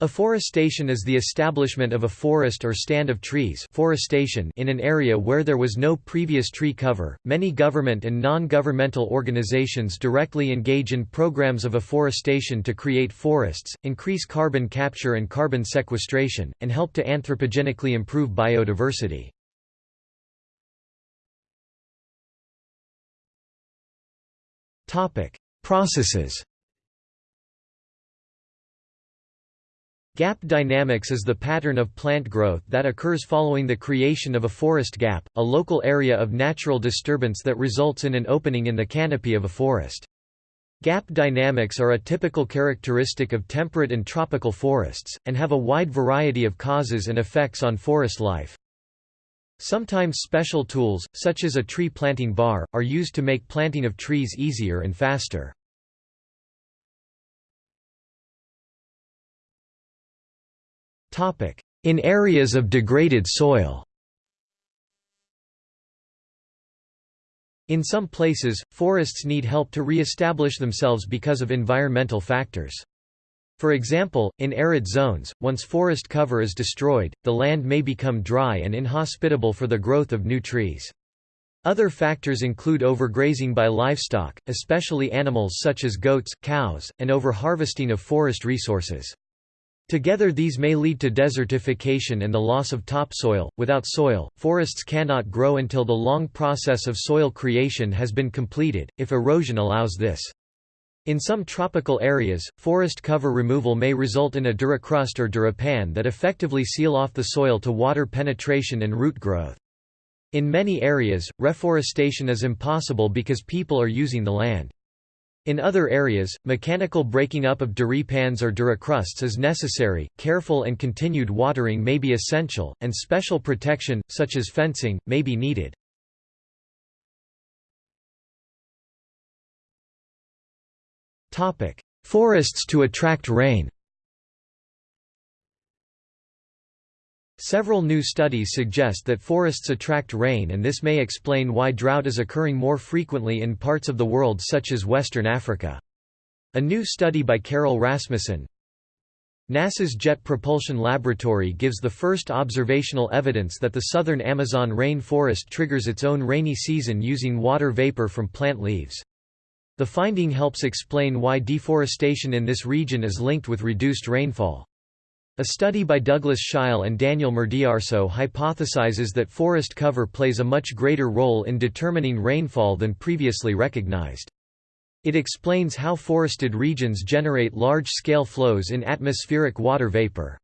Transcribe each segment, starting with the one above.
Afforestation is the establishment of a forest or stand of trees forestation in an area where there was no previous tree cover. Many government and non-governmental organizations directly engage in programs of afforestation to create forests, increase carbon capture and carbon sequestration, and help to anthropogenically improve biodiversity. Topic: Processes Gap dynamics is the pattern of plant growth that occurs following the creation of a forest gap, a local area of natural disturbance that results in an opening in the canopy of a forest. Gap dynamics are a typical characteristic of temperate and tropical forests, and have a wide variety of causes and effects on forest life. Sometimes special tools, such as a tree planting bar, are used to make planting of trees easier and faster. In areas of degraded soil In some places, forests need help to re-establish themselves because of environmental factors. For example, in arid zones, once forest cover is destroyed, the land may become dry and inhospitable for the growth of new trees. Other factors include overgrazing by livestock, especially animals such as goats, cows, and overharvesting of forest resources. Together these may lead to desertification and the loss of topsoil. Without soil, forests cannot grow until the long process of soil creation has been completed, if erosion allows this. In some tropical areas, forest cover removal may result in a duricrust or duripan that effectively seal off the soil to water penetration and root growth. In many areas, reforestation is impossible because people are using the land. In other areas, mechanical breaking up of duripans or duricrusts is necessary, careful and continued watering may be essential, and special protection, such as fencing, may be needed. Forests to attract rain Several new studies suggest that forests attract rain and this may explain why drought is occurring more frequently in parts of the world such as Western Africa. A new study by Carol Rasmussen NASA's Jet Propulsion Laboratory gives the first observational evidence that the southern Amazon rainforest triggers its own rainy season using water vapor from plant leaves. The finding helps explain why deforestation in this region is linked with reduced rainfall. A study by Douglas Sheil and Daniel Murdiyarso hypothesizes that forest cover plays a much greater role in determining rainfall than previously recognized. It explains how forested regions generate large-scale flows in atmospheric water vapor.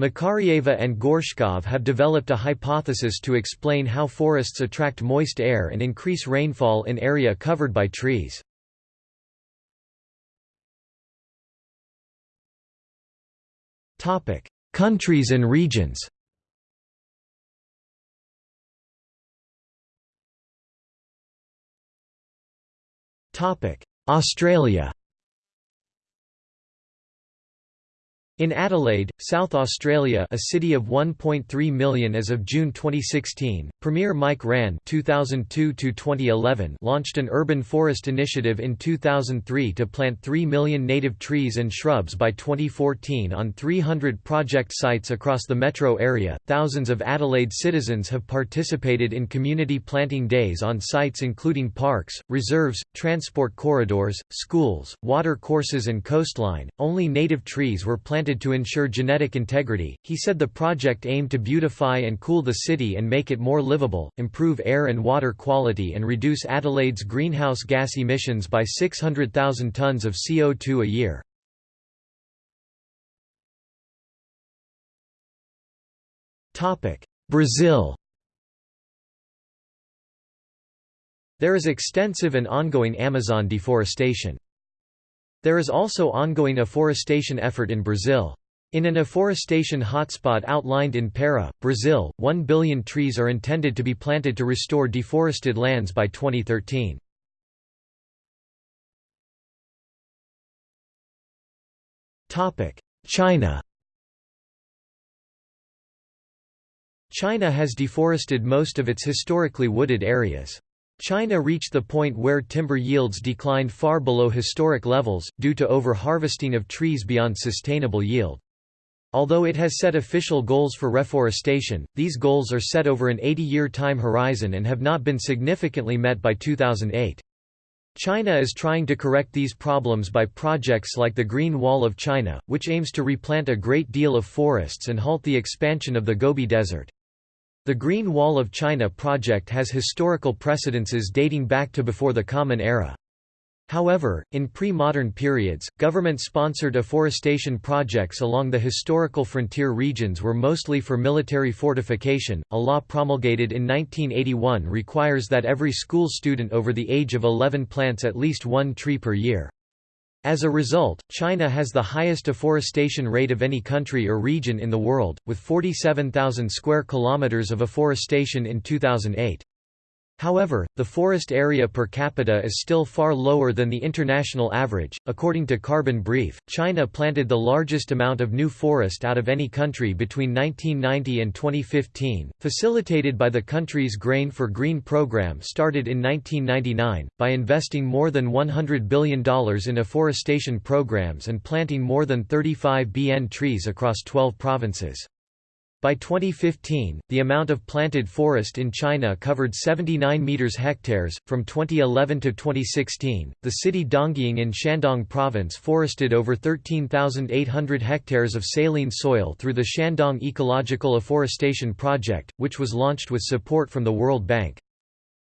Makarieva and Gorshkov have developed a hypothesis to explain how forests attract moist air and increase rainfall in area covered by trees. Countries and regions. Australia. In Adelaide, South Australia a city of 1.3 million as of June 2016, Premier Mike Rann 2002 launched an urban forest initiative in 2003 to plant 3 million native trees and shrubs by 2014 on 300 project sites across the metro area. Thousands of Adelaide citizens have participated in community planting days on sites including parks, reserves, transport corridors, schools, water courses and coastline. Only native trees were planted to ensure genetic integrity. He said the project aimed to beautify and cool the city and make it more livable, improve air and water quality, and reduce Adelaide's greenhouse gas emissions by 600,000 tons of CO2 a year. Brazil There is extensive and ongoing Amazon deforestation. There is also ongoing afforestation effort in Brazil. In an afforestation hotspot outlined in Para, Brazil, 1 billion trees are intended to be planted to restore deforested lands by 2013. China China has deforested most of its historically wooded areas. China reached the point where timber yields declined far below historic levels, due to over-harvesting of trees beyond sustainable yield. Although it has set official goals for reforestation, these goals are set over an 80-year time horizon and have not been significantly met by 2008. China is trying to correct these problems by projects like the Green Wall of China, which aims to replant a great deal of forests and halt the expansion of the Gobi Desert. The Green Wall of China project has historical precedences dating back to before the Common Era. However, in pre-modern periods, government-sponsored afforestation projects along the historical frontier regions were mostly for military fortification. A law promulgated in 1981 requires that every school student over the age of 11 plants at least one tree per year. As a result, China has the highest afforestation rate of any country or region in the world, with 47,000 square kilometers of afforestation in 2008. However, the forest area per capita is still far lower than the international average. According to Carbon Brief, China planted the largest amount of new forest out of any country between 1990 and 2015, facilitated by the country's Grain for Green program started in 1999, by investing more than $100 billion in afforestation programs and planting more than 35 BN trees across 12 provinces. By 2015, the amount of planted forest in China covered 79 meters hectares. From 2011 to 2016, the city Dongying in Shandong province forested over 13,800 hectares of saline soil through the Shandong Ecological Afforestation Project, which was launched with support from the World Bank.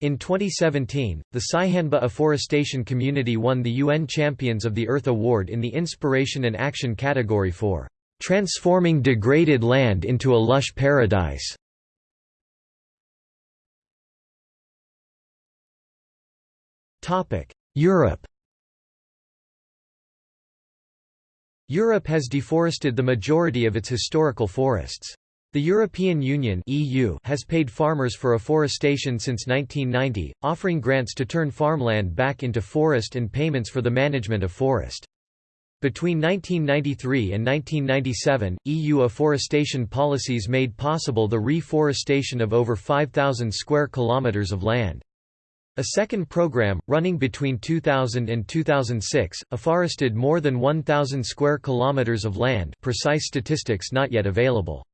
In 2017, the Saihanba afforestation community won the UN Champions of the Earth Award in the Inspiration and Action category for transforming degraded land into a lush paradise. Europe Europe has deforested the majority of its historical forests. The European Union (EU) has paid farmers for afforestation since 1990, offering grants to turn farmland back into forest and payments for the management of forest. Between 1993 and 1997, EU afforestation policies made possible the reforestation of over 5,000 square kilometers of land. A second program, running between 2000 and 2006, afforested more than 1,000 square kilometers of land precise statistics not yet available.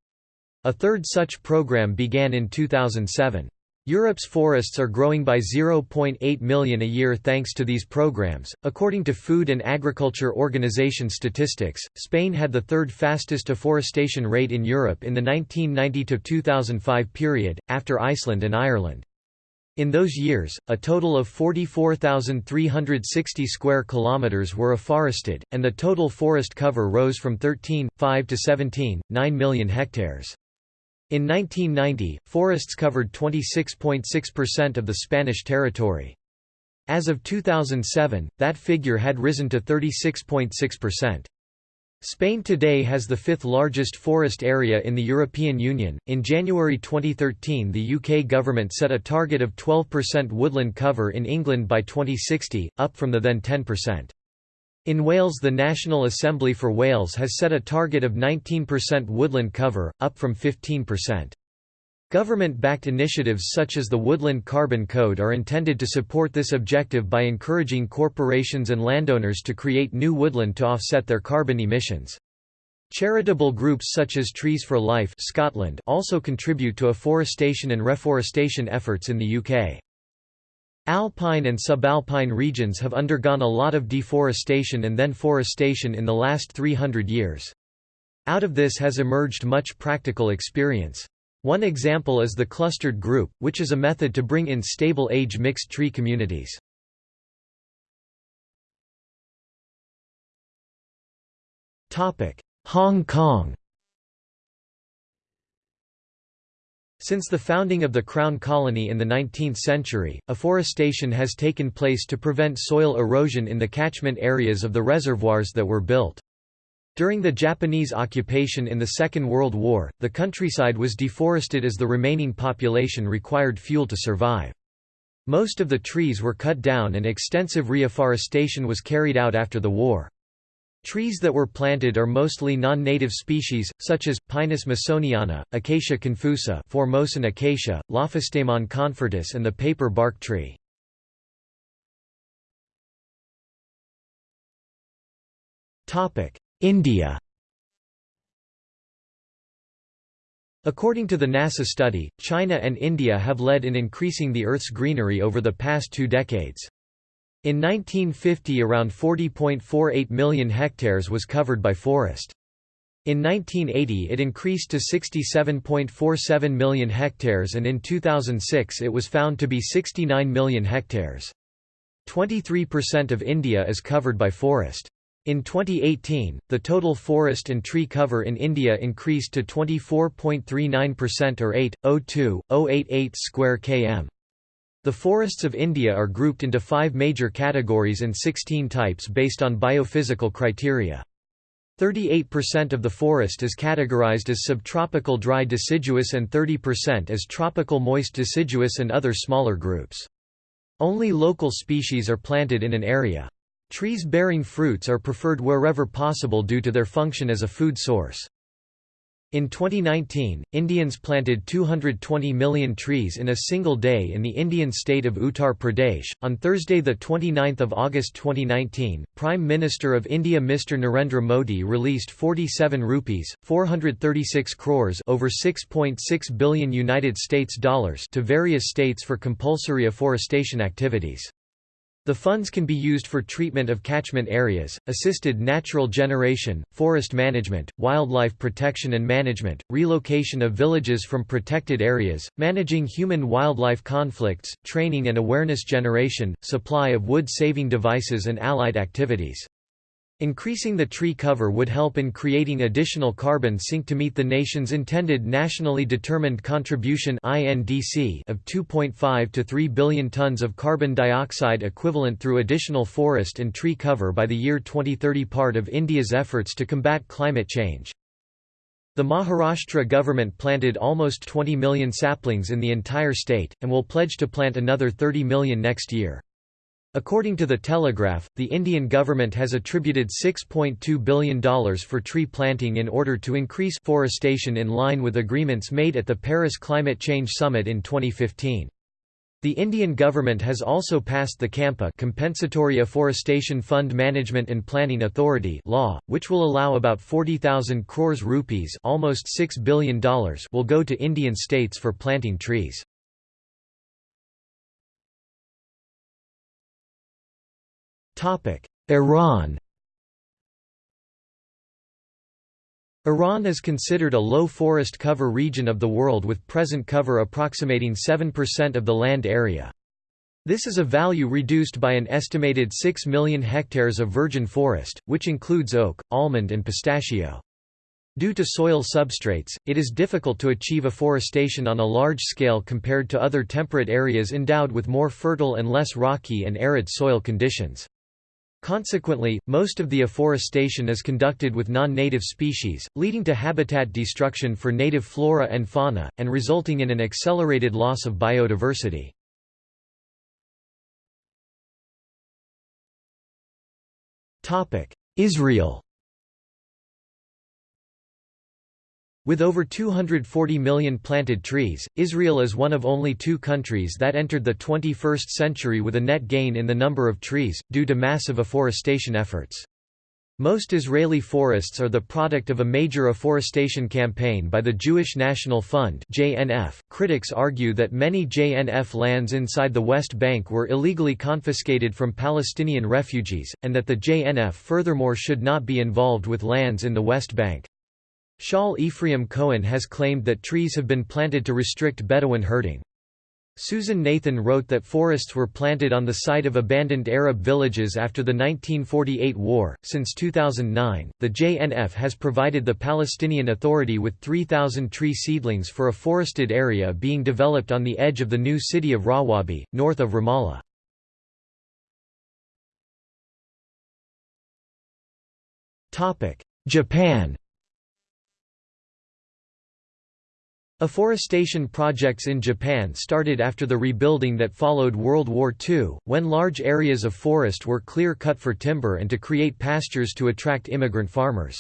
A third such program began in 2007. Europe's forests are growing by 0.8 million a year thanks to these programs. According to Food and Agriculture Organization statistics, Spain had the third fastest afforestation rate in Europe in the 1990 to 2005 period, after Iceland and Ireland. In those years, a total of 44,360 square kilometers were afforested, and the total forest cover rose from 13.5 to 17.9 million hectares. In 1990, forests covered 26.6% of the Spanish territory. As of 2007, that figure had risen to 36.6%. Spain today has the fifth largest forest area in the European Union. In January 2013, the UK government set a target of 12% woodland cover in England by 2060, up from the then 10%. In Wales the National Assembly for Wales has set a target of 19% woodland cover, up from 15%. Government-backed initiatives such as the Woodland Carbon Code are intended to support this objective by encouraging corporations and landowners to create new woodland to offset their carbon emissions. Charitable groups such as Trees for Life Scotland also contribute to afforestation and reforestation efforts in the UK. Alpine and subalpine regions have undergone a lot of deforestation and then forestation in the last 300 years. Out of this has emerged much practical experience. One example is the clustered group, which is a method to bring in stable age mixed tree communities. Hong Kong Since the founding of the Crown Colony in the 19th century, afforestation has taken place to prevent soil erosion in the catchment areas of the reservoirs that were built. During the Japanese occupation in the Second World War, the countryside was deforested as the remaining population required fuel to survive. Most of the trees were cut down and extensive reforestation was carried out after the war. Trees that were planted are mostly non-native species, such as, Pinus massoniana, Acacia confusa Formosan acacia, Lophostemon confertus and the paper bark tree. India According to the NASA study, China and India have led in increasing the Earth's greenery over the past two decades. In 1950 around 40.48 million hectares was covered by forest. In 1980 it increased to 67.47 million hectares and in 2006 it was found to be 69 million hectares. 23% of India is covered by forest. In 2018, the total forest and tree cover in India increased to 24.39% or 8.02.088 square km. The forests of India are grouped into five major categories and 16 types based on biophysical criteria. 38% of the forest is categorized as subtropical dry deciduous and 30% as tropical moist deciduous and other smaller groups. Only local species are planted in an area. Trees bearing fruits are preferred wherever possible due to their function as a food source. In 2019, Indians planted 220 million trees in a single day in the Indian state of Uttar Pradesh. On Thursday, the 29th of August 2019, Prime Minister of India Mr Narendra Modi released 47 rupees, 436 crores, over 6.6 .6 billion United States dollars to various states for compulsory afforestation activities. The funds can be used for treatment of catchment areas, assisted natural generation, forest management, wildlife protection and management, relocation of villages from protected areas, managing human-wildlife conflicts, training and awareness generation, supply of wood-saving devices and allied activities. Increasing the tree cover would help in creating additional carbon sink to meet the nation's intended nationally determined contribution (INDC) of 2.5 to 3 billion tons of carbon dioxide equivalent through additional forest and tree cover by the year 2030 part of India's efforts to combat climate change. The Maharashtra government planted almost 20 million saplings in the entire state, and will pledge to plant another 30 million next year. According to The Telegraph, the Indian government has attributed $6.2 billion for tree planting in order to increase forestation in line with agreements made at the Paris Climate Change Summit in 2015. The Indian government has also passed the CAMPA Compensatory Afforestation Fund Management and Planning Authority law, which will allow about 40,000 crores rupees almost $6 billion will go to Indian states for planting trees. Iran Iran is considered a low forest cover region of the world with present cover approximating 7% of the land area. This is a value reduced by an estimated 6 million hectares of virgin forest, which includes oak, almond and pistachio. Due to soil substrates, it is difficult to achieve afforestation on a large scale compared to other temperate areas endowed with more fertile and less rocky and arid soil conditions. Consequently, most of the afforestation is conducted with non-native species, leading to habitat destruction for native flora and fauna, and resulting in an accelerated loss of biodiversity. Israel With over 240 million planted trees, Israel is one of only two countries that entered the 21st century with a net gain in the number of trees, due to massive afforestation efforts. Most Israeli forests are the product of a major afforestation campaign by the Jewish National Fund (JNF). Critics argue that many JNF lands inside the West Bank were illegally confiscated from Palestinian refugees, and that the JNF furthermore should not be involved with lands in the West Bank. Shaul Ephraim Cohen has claimed that trees have been planted to restrict Bedouin herding. Susan Nathan wrote that forests were planted on the site of abandoned Arab villages after the 1948 war. Since 2009, the JNF has provided the Palestinian Authority with 3,000 tree seedlings for a forested area being developed on the edge of the new city of Rawabi, north of Ramallah. Japan Afforestation projects in Japan started after the rebuilding that followed World War II, when large areas of forest were clear-cut for timber and to create pastures to attract immigrant farmers.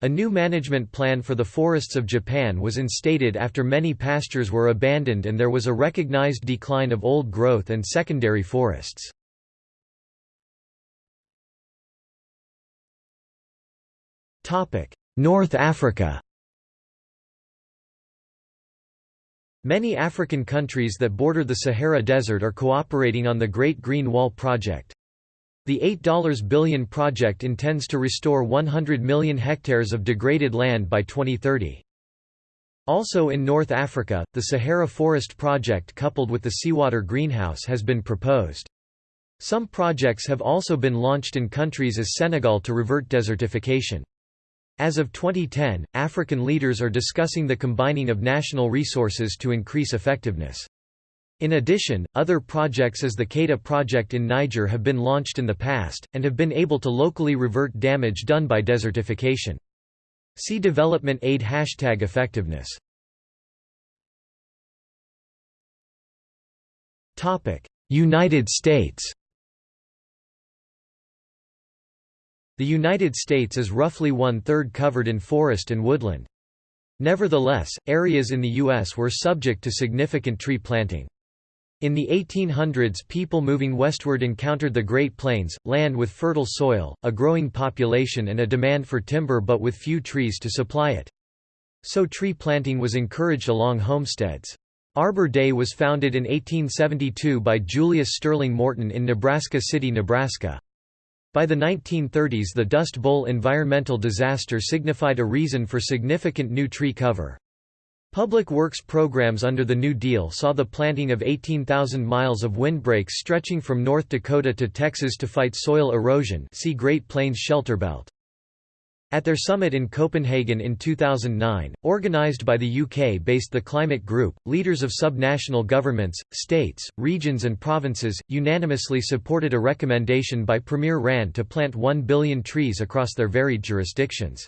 A new management plan for the forests of Japan was instated after many pastures were abandoned and there was a recognized decline of old growth and secondary forests. North Africa Many African countries that border the Sahara Desert are cooperating on the Great Green Wall project. The $8 billion project intends to restore 100 million hectares of degraded land by 2030. Also in North Africa, the Sahara Forest Project coupled with the seawater greenhouse has been proposed. Some projects have also been launched in countries as Senegal to revert desertification. As of 2010, African leaders are discussing the combining of national resources to increase effectiveness. In addition, other projects as the Keita project in Niger have been launched in the past, and have been able to locally revert damage done by desertification. See Development Aid Hashtag Effectiveness United States The United States is roughly one-third covered in forest and woodland. Nevertheless, areas in the U.S. were subject to significant tree planting. In the 1800s people moving westward encountered the Great Plains, land with fertile soil, a growing population and a demand for timber but with few trees to supply it. So tree planting was encouraged along homesteads. Arbor Day was founded in 1872 by Julius Sterling Morton in Nebraska City, Nebraska. By the 1930s the Dust Bowl environmental disaster signified a reason for significant new tree cover. Public works programs under the New Deal saw the planting of 18,000 miles of windbreaks stretching from North Dakota to Texas to fight soil erosion see Great Plains Shelter Belt. At their summit in Copenhagen in 2009, organised by the UK-based The Climate Group, leaders of subnational governments, states, regions and provinces, unanimously supported a recommendation by Premier Rann to plant 1 billion trees across their varied jurisdictions.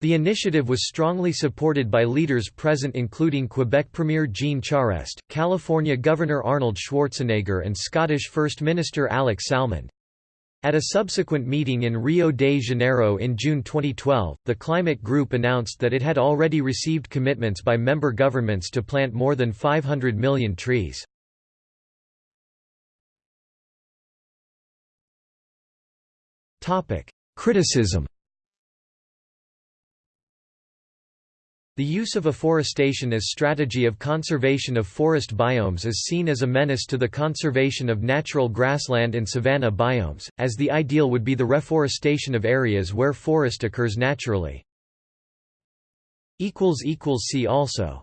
The initiative was strongly supported by leaders present including Quebec Premier Jean Charest, California Governor Arnold Schwarzenegger and Scottish First Minister Alex Salmond. At a subsequent meeting in Rio de Janeiro in June 2012, the Climate Group announced that it had already received commitments by member governments to plant more than 500 million trees. Criticism The use of afforestation as strategy of conservation of forest biomes is seen as a menace to the conservation of natural grassland and savanna biomes, as the ideal would be the reforestation of areas where forest occurs naturally. See also